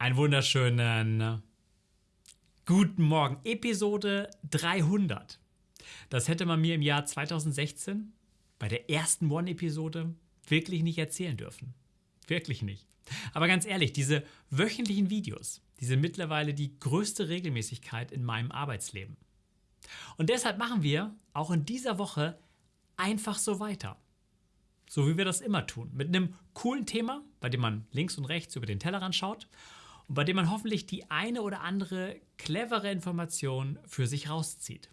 Einen wunderschönen guten Morgen. Episode 300. Das hätte man mir im Jahr 2016 bei der ersten One-Episode wirklich nicht erzählen dürfen. Wirklich nicht. Aber ganz ehrlich, diese wöchentlichen Videos, die sind mittlerweile die größte Regelmäßigkeit in meinem Arbeitsleben. Und deshalb machen wir auch in dieser Woche einfach so weiter. So wie wir das immer tun. Mit einem coolen Thema, bei dem man links und rechts über den Tellerrand schaut und bei dem man hoffentlich die eine oder andere clevere Information für sich rauszieht.